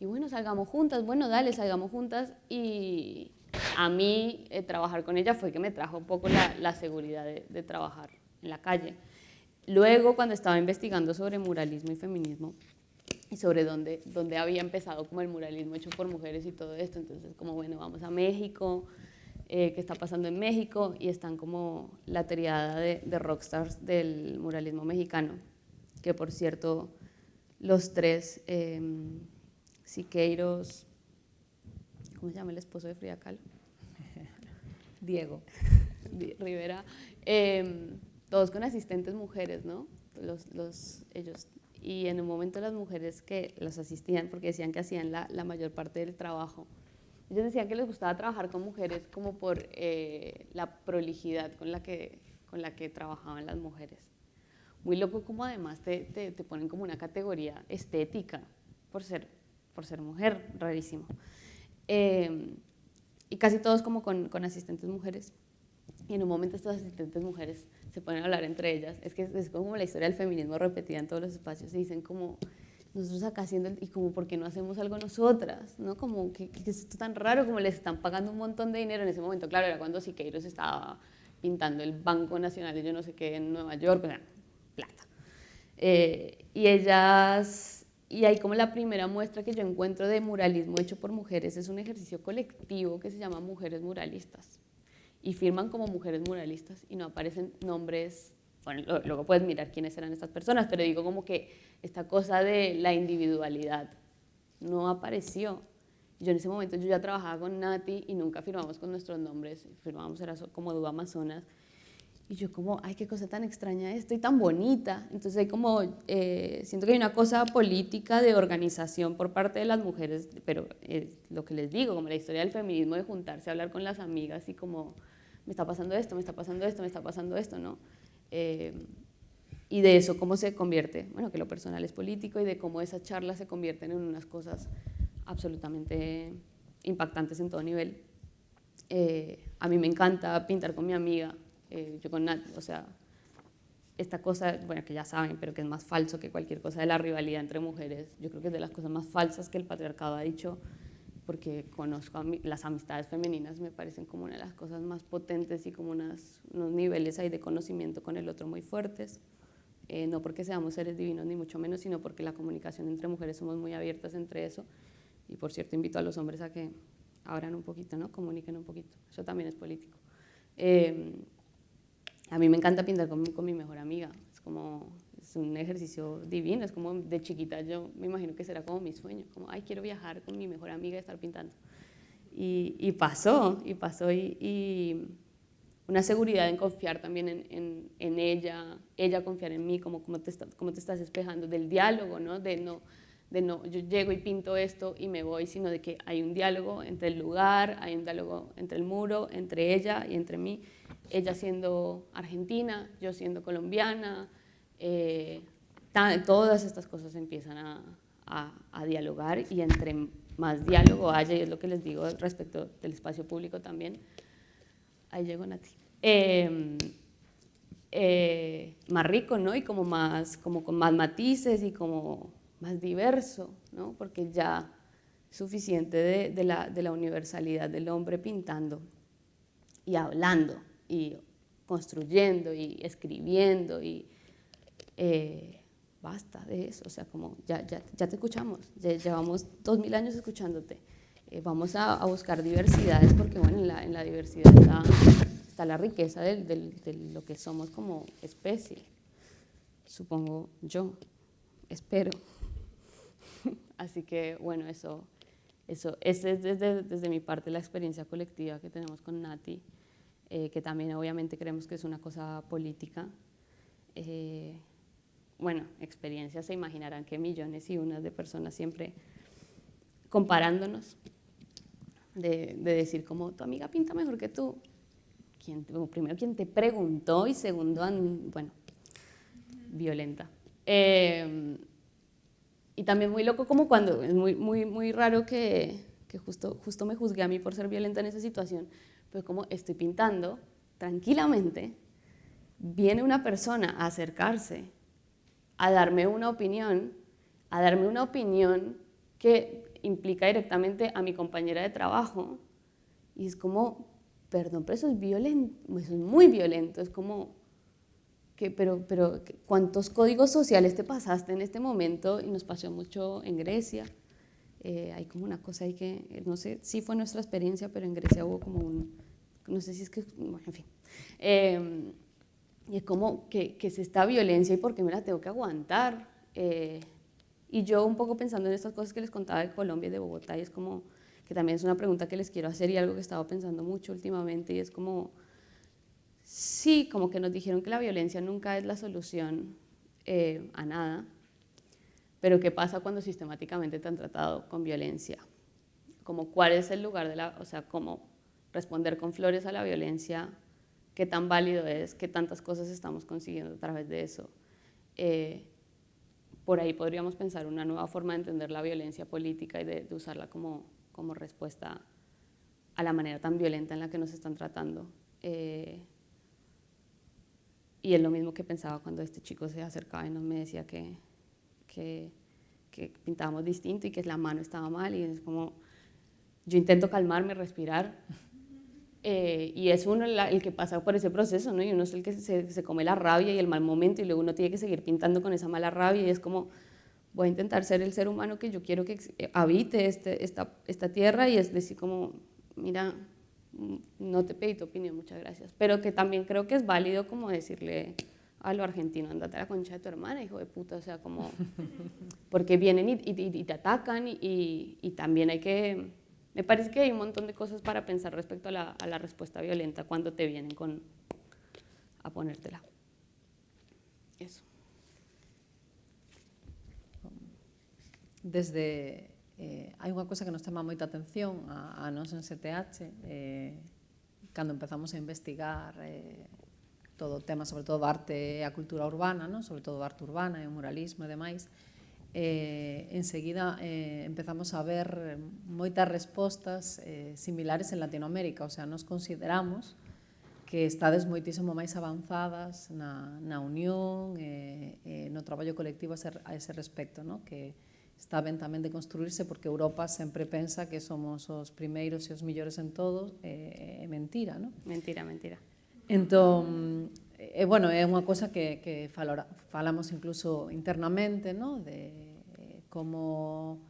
Y bueno, salgamos juntas, bueno, dale, salgamos juntas y, a mí eh, trabajar con ella fue que me trajo un poco la, la seguridad de, de, trabajar en la calle. Luego, cuando estaba investigando sobre muralismo y feminismo, y sobre dónde, dónde había empezado como el muralismo hecho por mujeres y todo esto, entonces como, bueno, vamos a México, eh, qué está pasando en México, y están como la triada de, de rockstars del muralismo mexicano, que por cierto, los tres, eh, Siqueiros, ¿cómo se llama el esposo de Frida Kahlo? *laughs* Diego. Rivera, eh, todos con asistentes mujeres, ¿no? Los, los, ellos. Y en un momento las mujeres que las asistían, porque decían que hacían la, la mayor parte del trabajo, ellos decían que les gustaba trabajar con mujeres como por eh, la prolijidad con la, que, con la que trabajaban las mujeres. Muy loco como además te, te, te ponen como una categoría estética por ser, por ser mujer, rarísimo. Eh, y casi todos como con, con, asistentes mujeres. Y en un momento estas asistentes mujeres se ponen a hablar entre ellas. Es que es como la historia del feminismo repetida en todos los espacios. Y dicen como, nosotros acá haciendo, y como, ¿por qué no hacemos algo nosotras? ¿No? Como, que, es esto tan raro? Como les están pagando un montón de dinero en ese momento. Claro, era cuando Siqueiros estaba pintando el Banco Nacional de yo no sé qué en Nueva York, o sea, plata. Eh, y ellas y ahí como la primera muestra que yo encuentro de muralismo hecho por mujeres es un ejercicio colectivo que se llama Mujeres Muralistas. Y firman como mujeres muralistas y no aparecen nombres, bueno, luego puedes mirar quiénes eran estas personas, pero digo como que esta cosa de la individualidad no apareció. Yo en ese momento yo ya trabajaba con Nati y nunca firmamos con nuestros nombres, firmamos era como Duda Amazonas y yo como, ay, qué cosa tan extraña esto y tan bonita. Entonces hay como, eh, siento que hay una cosa política de organización por parte de las mujeres, pero es lo que les digo, como la historia del feminismo, de juntarse a hablar con las amigas y como, me está pasando esto, me está pasando esto, me está pasando esto, ¿no? Eh, y de eso, cómo se convierte, bueno, que lo personal es político y de cómo esas charlas se convierten en unas cosas absolutamente impactantes en todo nivel. Eh, a mí me encanta pintar con mi amiga, eh, yo con Nat, o sea, esta cosa, bueno, que ya saben, pero que es más falso que cualquier cosa de la rivalidad entre mujeres, yo creo que es de las cosas más falsas que el patriarcado ha dicho, porque conozco a las amistades femeninas, me parecen como una de las cosas más potentes y como unas, unos niveles ahí de conocimiento con el otro muy fuertes. Eh, no porque seamos seres divinos ni mucho menos, sino porque la comunicación entre mujeres somos muy abiertas entre eso. Y por cierto, invito a los hombres a que abran un poquito, ¿no? comuniquen un poquito. Eso también es político. Eh, a mí me encanta pintar con con mi mejor amiga, es como, es un ejercicio divino, es como de chiquita yo me imagino que será como mi sueño, como, ay, quiero viajar con mi mejor amiga y estar pintando. Y, y pasó, y pasó, y, y, una seguridad en confiar también en, en, en, ella, ella confiar en mí, como, como, te, está, como te estás despejando, del diálogo, ¿no? De no de no, yo llego y pinto esto y me voy, sino de que hay un diálogo entre el lugar, hay un diálogo entre el muro, entre ella y entre mí, ella siendo argentina, yo siendo colombiana, eh, todas estas cosas empiezan a, a, a, dialogar y entre más diálogo haya, y es lo que les digo respecto del espacio público también, ahí llego Nati, eh, eh, más rico, ¿no? Y como más, como con más matices y como más diverso, ¿no? porque ya suficiente de, de, la, de la universalidad del hombre pintando y hablando y construyendo y escribiendo y eh, basta de eso, o sea, como ya, ya, ya te escuchamos, llevamos dos mil años escuchándote, eh, vamos a, buscar diversidades porque bueno, en la, en la diversidad está, está, la riqueza de, de lo que somos como especie, supongo yo, espero. *laughs* Así que bueno, eso, eso es desde, desde mi parte la experiencia colectiva que tenemos con Nati, eh, que también obviamente creemos que es una cosa política. Bueno, experiencias se imaginarán que millones y unas de personas siempre comparándonos, de, decir como tu amiga pinta mejor que tú. ¿Quién, primero, ¿quién te preguntó? Y segundo, bueno, violenta. Eh, y también muy loco como cuando, es muy, muy, muy raro que, que, justo, justo me juzgué a mí por ser violenta en esa situación, pero como estoy pintando tranquilamente, viene una persona a acercarse, a darme una opinión, a darme una opinión que implica directamente a mi compañera de trabajo, y es como, perdón, pero eso es violento, eso es muy violento, es como, que, pero, pero ¿cuántos códigos sociales te pasaste en este momento? Y nos pasó mucho en Grecia. Eh, hay como una cosa ahí que, no sé si fue nuestra experiencia, pero en Grecia hubo como un, no sé si es que, bueno, en fin. Eh, y es como que, que es esta violencia y por qué me la tengo que aguantar. Eh, y yo un poco pensando en estas cosas que les contaba de Colombia y de Bogotá, y es como que también es una pregunta que les quiero hacer y algo que he estado pensando mucho últimamente, y es como, sí, como que nos dijeron que la violencia nunca es la solución eh, a nada, pero ¿qué pasa cuando sistemáticamente te han tratado con violencia? Como cuál es el lugar de la, o sea, cómo responder con flores a la violencia, qué tan válido es, qué tantas cosas estamos consiguiendo a través de eso. Eh, por ahí podríamos pensar una nueva forma de entender la violencia política y de, usarla como, como, respuesta a la manera tan violenta en la que nos están tratando. Eh, y es lo mismo que pensaba cuando este chico se acercaba y nos me decía que, que, que pintábamos distinto y que la mano estaba mal y es como, yo intento calmarme, respirar, eh, y es uno el que pasa por ese proceso, ¿no? Y uno es el que se, se, come la rabia y el mal momento y luego uno tiene que seguir pintando con esa mala rabia y es como, voy a intentar ser el ser humano que yo quiero que eh, habite este, esta, esta tierra y es decir como, mira, mm, no te pedí tu opinión, muchas gracias. Pero que también creo que es válido como decirle a lo argentino, andate a la concha de tu hermana, hijo de puta, o sea, como, *laughs* porque vienen y, y, y te atacan y, y también hay que Me parece que hay un montón de cosas para pensar respecto a la, a la respuesta violenta cuando te vienen con, a ponértela. Eso. Desde, eh, hai unha cosa que nos chama moita atención a, a nos en CTH, eh, cando empezamos a investigar eh, todo o tema, sobre todo arte e a cultura urbana, non? sobre todo arte urbana e o muralismo e demais, eh, enseguida eh, empezamos a ver eh, moitas respostas eh, similares en Latinoamérica, o sea, nos consideramos que estades moitísimo máis avanzadas na, na unión e eh, eh, no traballo colectivo a, ser, a ese respecto, no? que está ben tamén de construirse porque Europa sempre pensa que somos os primeiros e os millores en todo, eh, é mentira, ¿no? Mentira, mentira. Entón, e, bueno, é unha cosa que, que falora, falamos incluso internamente, no? de como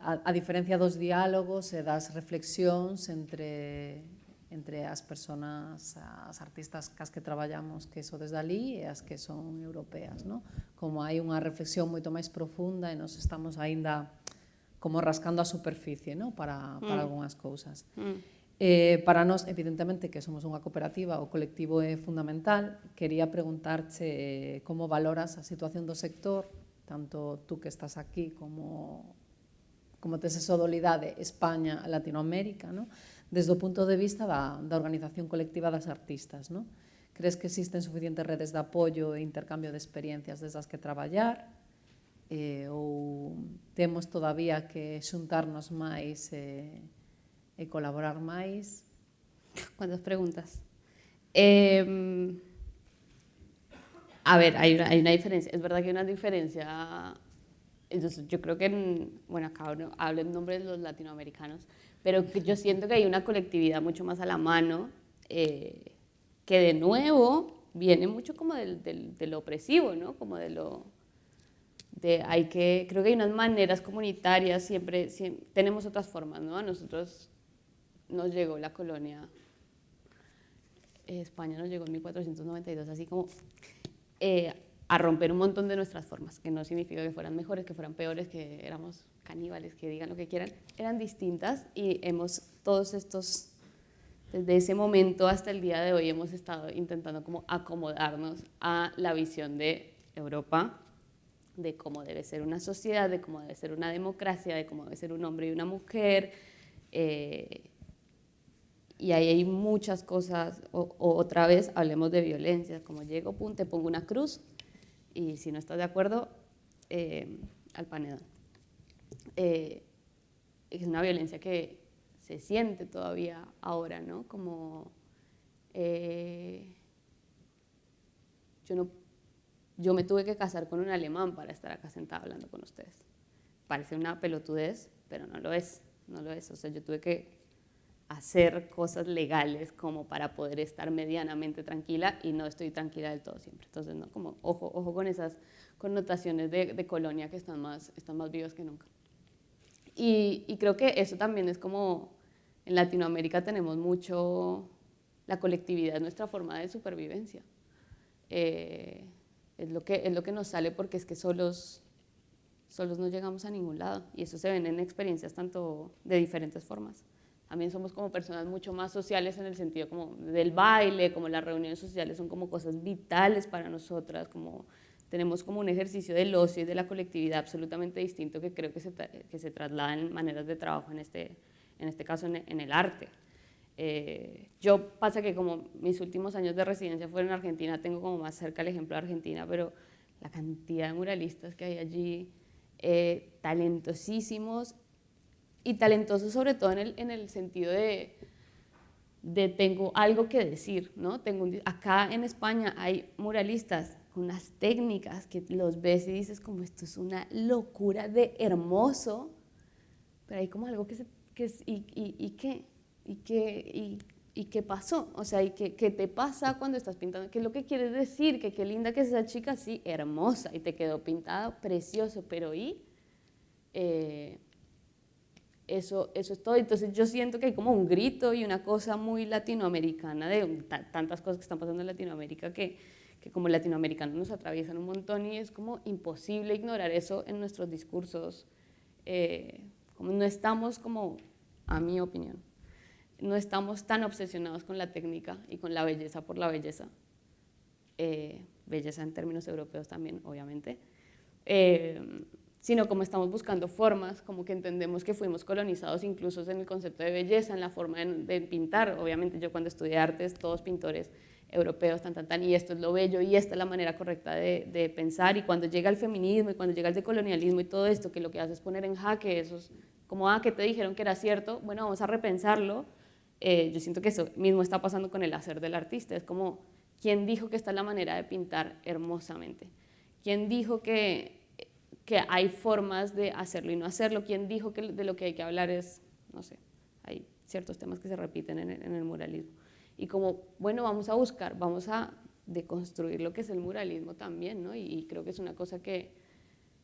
a, a diferencia dos diálogos e das reflexións entre, entre as persoas, as artistas cas que traballamos que so desde ali e as que son europeas. No? Como hai unha reflexión moito máis profunda e nos estamos aínda como rascando a superficie no? para, para mm. algunhas cousas. Mm. Eh, para nós, evidentemente, que somos unha cooperativa, o colectivo é fundamental. Quería preguntarche eh, como valoras a situación do sector tanto tú que estás aquí como, como tes esa dolidade España, Latinoamérica, ¿no? desde o punto de vista da, da organización colectiva das artistas. ¿no? Crees que existen suficientes redes de apoio e intercambio de experiencias desde as que traballar? Eh, ou temos todavía que xuntarnos máis eh, e colaborar máis? Cuántas preguntas? Eh, a ver, hay una, hay una diferencia. Es verdad que hay una diferencia. Entonces, yo creo que, en, bueno, acá hablo en nombre de los latinoamericanos, pero yo siento que hay una colectividad mucho más a la mano, eh, que de nuevo viene mucho como del, del, de lo opresivo, ¿no? Como de lo, de hay que, creo que hay unas maneras comunitarias, siempre, tenemos otras formas, ¿no? A nosotros nos llegó la colonia, eh, España nos llegó en 1492, así como eh, a romper un montón de nuestras formas, que no significa que fueran mejores, que fueran peores, que éramos caníbales, que digan lo que quieran, eran distintas y hemos todos estos, desde ese momento hasta el día de hoy hemos estado intentando como acomodarnos a la visión de Europa, de cómo debe ser una sociedad, de cómo debe ser una democracia, de cómo debe ser un hombre y una mujer. Eh, y ahí hay muchas cosas, o, otra vez hablemos de violencia, como llego, pum, te pongo una cruz, y si no estás de acuerdo, eh, al panedón. Eh, es una violencia que se siente todavía ahora, ¿no? Como yo no yo me tuve que casar con un alemán para estar acá sentada hablando con ustedes. Parece una pelotudez, pero no lo es, no lo es. O sea, yo tuve que hacer cosas legales como para poder estar medianamente tranquila y no estoy tranquila del todo siempre. Entonces, no, como ojo, ojo con esas connotaciones de, colonia que están más, están más vivas que nunca. Y, y, creo que eso también es como, en Latinoamérica tenemos mucho, la colectividad es nuestra forma de supervivencia. Eh, es lo que, es lo que nos sale porque es que solos, solos no llegamos a ningún lado y eso se ven en experiencias tanto de diferentes formas. También somos como personas mucho más sociales en el sentido como del baile, como las reuniones sociales son como cosas vitales para nosotras, como tenemos como un ejercicio del ocio y de la colectividad absolutamente distinto que creo que se, que se traslada en maneras de trabajo, en este, en este caso en, en el arte. Eh, yo pasa que como mis últimos años de residencia fueron en Argentina, tengo como más cerca el ejemplo de Argentina, pero la cantidad de muralistas que hay allí, eh, talentosísimos y talentosos sobre todo en el, en el sentido de, de, tengo algo que decir, ¿no? Tengo acá en España hay muralistas con unas técnicas que los ves y dices como esto es una locura de hermoso, pero hay como algo que, se, que es, y, y, y qué, ¿Y qué, y, qué pasó? O sea, ¿y qué, qué, te pasa cuando estás pintando? ¿Qué es lo que quieres decir? Que qué linda que es esa chica, sí, hermosa, y te quedó pintada, precioso, pero ¿y? Eh, eso, eso es todo. Entonces yo siento que hay como un grito y una cosa muy latinoamericana, de tantas cosas que están pasando en Latinoamérica que, que como latinoamericanos nos atraviesan un montón y es como imposible ignorar eso en nuestros discursos. Eh, como no estamos como, a mi opinión, no estamos tan obsesionados con la técnica y con la belleza por la belleza, eh, belleza en términos europeos también, obviamente, eh, sino como estamos buscando formas, como que entendemos que fuimos colonizados incluso en el concepto de belleza, en la forma de, pintar. Obviamente yo cuando estudié artes, todos pintores europeos, tan, tan, tan, y esto es lo bello, y esta es la manera correcta de, pensar, y cuando llega el feminismo, y cuando llega el decolonialismo y todo esto, que lo que hace es poner en jaque esos, como, ah, que te dijeron que era cierto, bueno, vamos a repensarlo, eh, yo siento que eso mismo está pasando con el hacer del artista. Es como, ¿quién dijo que esta es la manera de pintar hermosamente? ¿Quién dijo que, que hay formas de hacerlo y no hacerlo? ¿Quién dijo que de lo que hay que hablar es, no sé, hay ciertos temas que se repiten en el, en el muralismo? Y como, bueno, vamos a buscar, vamos a deconstruir lo que es el muralismo también, ¿no? Y, creo que es una cosa que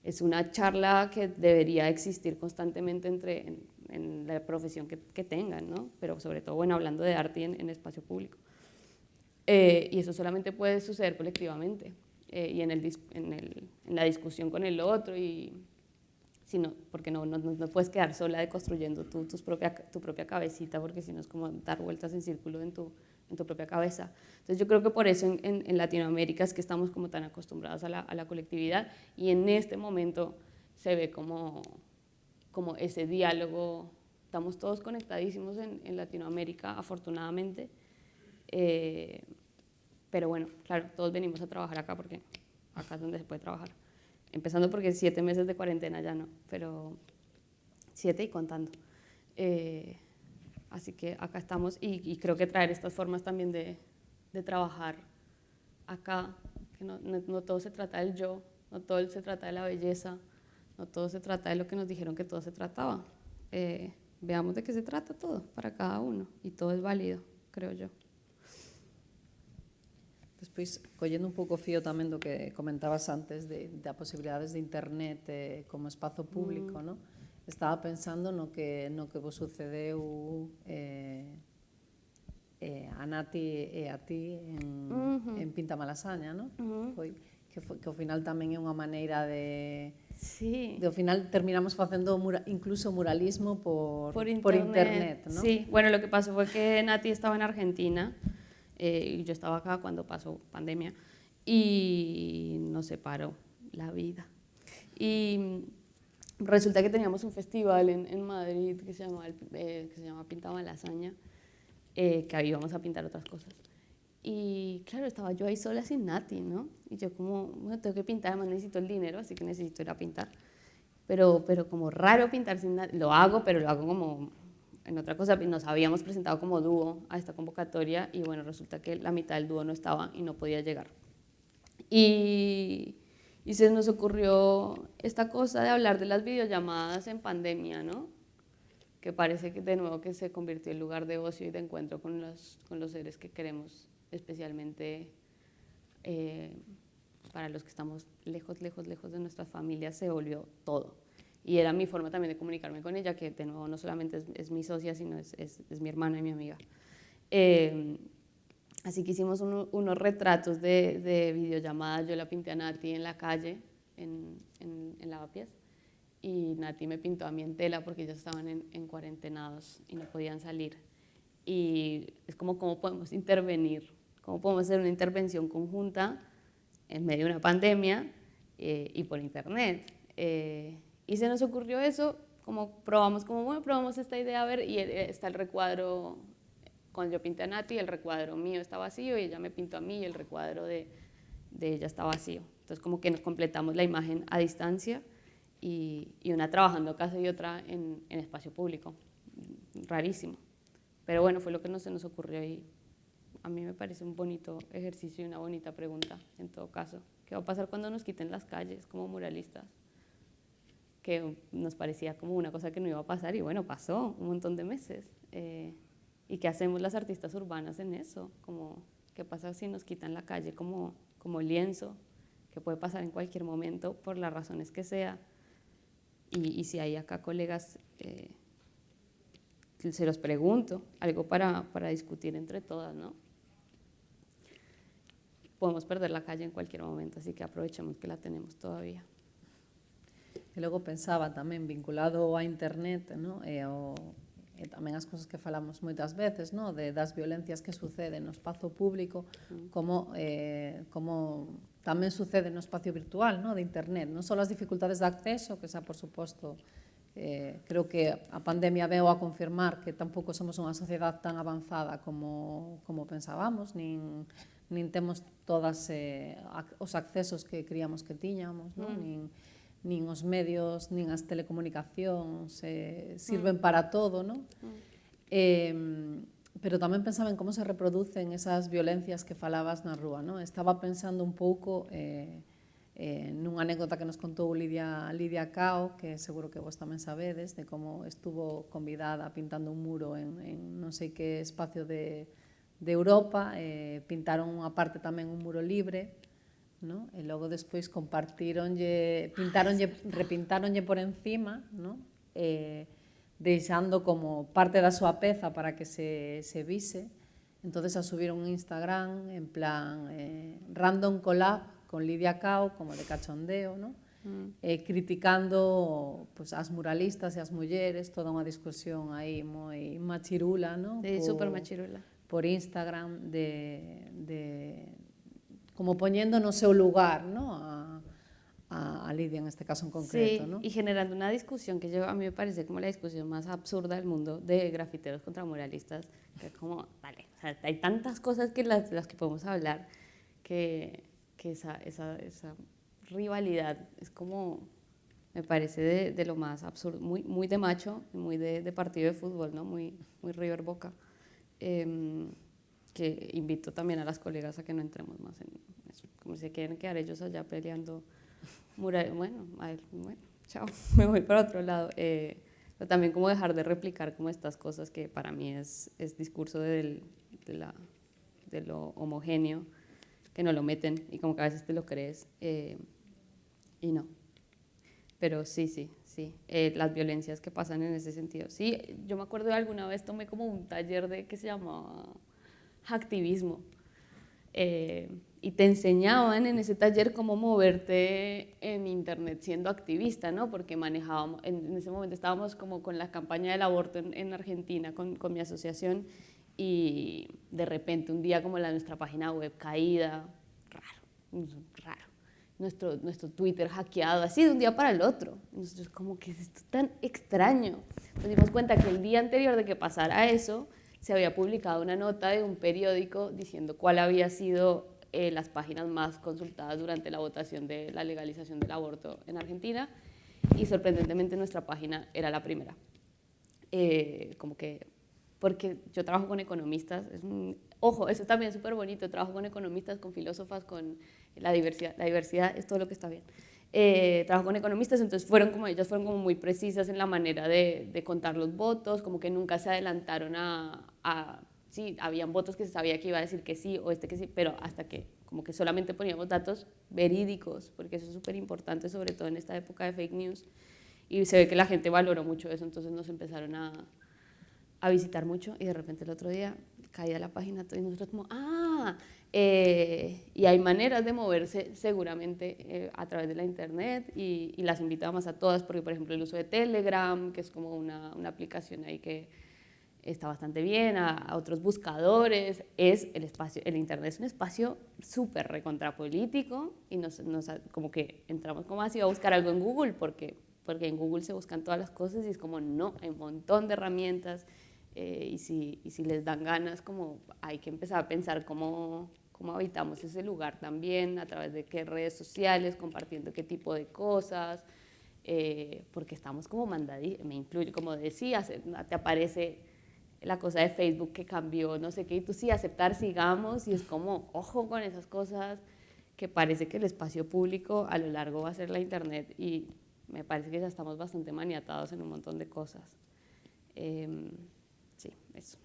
es una charla que debería existir constantemente entre, en la profesión que, tengan, ¿no? pero sobre todo bueno, hablando de arte en, espacio público. Eh, y eso solamente puede suceder colectivamente eh, y en, el, en, el, en, la discusión con el otro, y, sino, porque no, no, no puedes quedar sola de construyendo tu, tus propia, tu propia cabecita, porque si no es como dar vueltas en círculo en tu, en tu propia cabeza. Entonces yo creo que por eso en, en, Latinoamérica es que estamos como tan acostumbrados a la, a la colectividad y en este momento se ve como como ese diálogo. Estamos todos conectadísimos en, Latinoamérica, afortunadamente. Eh, pero bueno, claro, todos venimos a trabajar acá porque acá es donde se puede trabajar. Empezando porque siete meses de cuarentena ya no, pero siete y contando. Eh, así que acá estamos y, creo que traer estas formas también de, de trabajar acá, que no, no, no, todo se trata del yo, no todo se trata de la belleza, no todo se trata de lo que nos dijeron que todo se trataba. Eh, veamos de qué se trata todo para cada uno y todo es válido, creo yo. Despois, collendo un pouco fío tamén do que comentabas antes de, de a posibilidades de internet eh, como espazo público, mm. no? estaba pensando no que, no que vos sucedeu eh, eh, a Nati e a ti en, uh -huh. en Pinta Malasaña, no? Uh -huh. Foi, que, foi, que ao final tamén é unha maneira de... Sí. De ao final terminamos facendo mura, incluso muralismo por, por internet, por internet ¿no? Sí, bueno, lo que pasó fue que Nati estaba en Argentina eh, yo estaba acá cuando pasó pandemia y nos separó la vida. Y resulta que teníamos un festival en, en Madrid que se llama, eh, que se eh, que ahí íbamos a pintar otras cosas. Y claro, estaba yo ahí sola sin Nati, ¿no? Y yo como, bueno, tengo que pintar, además necesito el dinero, así que necesito ir a pintar. Pero, pero como raro pintar sin Nati, lo hago, pero lo hago como en otra cosa. Nos habíamos presentado como dúo a esta convocatoria y bueno, resulta que la mitad del dúo no estaba y no podía llegar. Y, se nos ocurrió esta cosa de hablar de las videollamadas en pandemia, ¿no? Que parece que de nuevo que se convirtió en lugar de ocio y de encuentro con los, con los seres que queremos especialmente eh, para los que estamos lejos, lejos, lejos de nuestras familias, se volvió todo. Y era mi forma también de comunicarme con ella, que de nuevo no solamente es, mi socia, sino es, es, mi hermana y mi amiga. Eh, así que hicimos unos retratos de, de, videollamadas. Yo la pinté a Nati en la calle, en, en, en, Lavapiés, y Nati me pintó a mí en tela porque ellos estaban en, en cuarentenados y no podían salir. Y es como cómo podemos intervenir cómo podemos hacer una intervención conjunta en medio de una pandemia eh, y por internet. Eh, y se nos ocurrió eso, como probamos, como bueno, probamos esta idea, a ver, y eh, está el recuadro, cuando yo pinté a Nati, el recuadro mío está vacío y ella me pintó a mí y el recuadro de, de ella está vacío. Entonces como que nos completamos la imagen a distancia y, y una trabajando casa y otra en, en espacio público. Rarísimo. Pero bueno, fue lo que no se nos ocurrió y a mí me parece un bonito ejercicio y una bonita pregunta, en todo caso. ¿Qué va a pasar cuando nos quiten las calles como muralistas? Que nos parecía como una cosa que no iba a pasar y bueno, pasó un montón de meses. Eh, ¿Y qué hacemos las artistas urbanas en eso? Como, ¿Qué pasa si nos quitan la calle como, como lienzo? Que puede pasar en cualquier momento por las razones que sea. Y, si hay acá colegas... Eh, se los pregunto, algo para, para discutir entre todas, ¿no? podemos perder la calle en cualquier momento, así que aprovechemos que la tenemos todavía. E logo pensaba tamén vinculado á internet no? Eh, e, ao, e eh, tamén as cousas que falamos moitas veces no? de, das violencias que suceden no espazo público mm. como, eh, como tamén sucede no espacio virtual no? de internet. Non só as dificultades de acceso, que xa por suposto eh, creo que a pandemia veo a confirmar que tampouco somos unha sociedade tan avanzada como, como pensábamos, nin, nin temos todas eh, os accesos que creíamos que tiñamos, non? Mm. nin, nin os medios, nin as telecomunicacións, eh, mm. sirven mm. para todo, non? Mm. Eh, pero tamén pensaba en como se reproducen esas violencias que falabas na rúa, non? Estaba pensando un pouco eh, eh, nunha anécdota que nos contou Lidia, Lidia Cao, que seguro que vos tamén sabedes, de como estuvo convidada pintando un muro en, en non sei que espacio de, de Europa, eh, pintaron unha parte tamén un muro libre, ¿no? E logo despois compartironlle, pintaronlle, repintaronlle por encima, ¿no? Eh, deixando como parte da súa peza para que se, se vise. Entonces a subiron un Instagram en plan eh, random collab con Lidia Cao, como de cachondeo, ¿no? Mm. Eh, criticando pues, as muralistas e as mulleres, toda unha discusión aí moi machirula, ¿no? Sí, por, super machirula. Por Instagram de, de, como poniendo no seu lugar ¿no? a, a, a Lidia en este caso en concreto. Sí, ¿no? y generando una discusión que yo, a mí me parece como la discusión más absurda del mundo de grafiteros contra muralistas, que es como, vale, o sea, hay tantas cosas que las, las que podemos hablar que, que esa, esa, esa rivalidad es como, me parece de, de, lo más absurdo, muy, muy de macho, muy de, de partido de fútbol, ¿no? muy, muy River Boca. Em, que invito también a las colegas a que no entremos más en eso, como si quieren quedar ellos allá peleando bueno, bueno, chao, *laughs* me voy para otro lado. Eh, pero también como dejar de replicar como estas cosas que para mí es, es discurso de, la, de lo homogéneo que no lo meten y como que a veces te lo crees eh, y no. Pero sí, sí, sí, eh, las violencias que pasan en ese sentido. Sí, yo me acuerdo de alguna vez tomé como un taller de que se llamaba activismo eh, y te enseñaban en ese taller cómo moverte en internet siendo activista, ¿no? Porque manejábamos, en, ese momento estábamos como con la campaña del aborto en, en Argentina, con, con mi asociación, y de repente un día como la nuestra página web caída, raro, raro. Nuestro, nuestro Twitter hackeado, así de un día para el otro. Nosotros como que es esto tan extraño. Nos dimos cuenta que el día anterior de que pasara eso, se había publicado una nota de un periódico diciendo cuál había sido eh, las páginas más consultadas durante la votación de la legalización del aborto en Argentina y sorprendentemente nuestra página era la primera. Eh, como que porque yo trabajo con economistas, ojo, eso también es súper bonito, trabajo con economistas, con filósofas, con la diversidad, la diversidad es todo lo que está bien. Eh, trabajo con economistas, entonces fueron como, ellas fueron como muy precisas en la manera de, de contar los votos, como que nunca se adelantaron a, a, sí, habían votos que se sabía que iba a decir que sí o este que sí, pero hasta que como que solamente poníamos datos verídicos, porque eso es súper importante, sobre todo en esta época de fake news, y se ve que la gente valoró mucho eso, entonces nos empezaron a, a visitar mucho y de repente el otro día caía la página y nosotros como, ah, eh, y hay maneras de moverse seguramente eh, a través de la internet y, las invitamos a todas porque por ejemplo el uso de Telegram, que es como una, una aplicación ahí que está bastante bien, a, otros buscadores, es el espacio, el internet es un espacio súper recontrapolítico y nos, nos, como que entramos como así a buscar algo en Google porque, porque en Google se buscan todas las cosas y es como no, hay un montón de herramientas eh, y, si, y, si, les dan ganas, como hay que empezar a pensar cómo, cómo habitamos ese lugar también, a través de qué redes sociales, compartiendo qué tipo de cosas, eh, porque estamos como mandaditos, me incluye, como decías, eh, te aparece la cosa de Facebook que cambió, no sé qué, y tú sí, aceptar, sigamos, y es como, ojo con esas cosas, que parece que el espacio público a lo largo va a ser la internet, y me parece que ya estamos bastante maniatados en un montón de cosas. Eh, sí, eso.